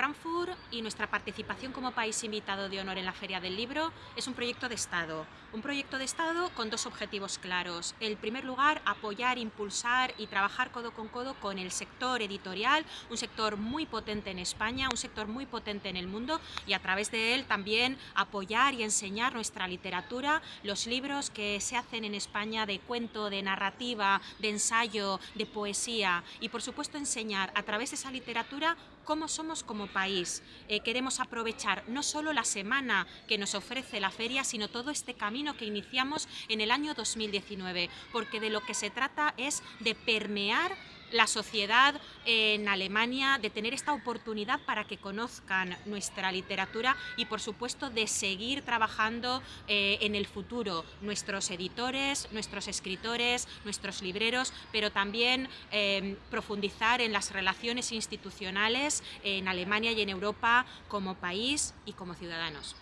Frankfurt y nuestra participación como país invitado de honor en la Feria del Libro es un proyecto de Estado. Un proyecto de Estado con dos objetivos claros. En primer lugar, apoyar, impulsar y trabajar codo con codo con el sector editorial, un sector muy potente en España, un sector muy potente en el mundo y a través de él también apoyar y enseñar nuestra literatura, los libros que se hacen en España de cuento, de narrativa, de ensayo, de poesía y por supuesto enseñar a través de esa literatura cómo somos como país. Eh, queremos aprovechar no solo la semana que nos ofrece la feria, sino todo este camino que iniciamos en el año 2019, porque de lo que se trata es de permear la sociedad en Alemania, de tener esta oportunidad para que conozcan nuestra literatura y por supuesto de seguir trabajando eh, en el futuro, nuestros editores, nuestros escritores, nuestros libreros, pero también eh, profundizar en las relaciones institucionales en Alemania y en Europa como país y como ciudadanos.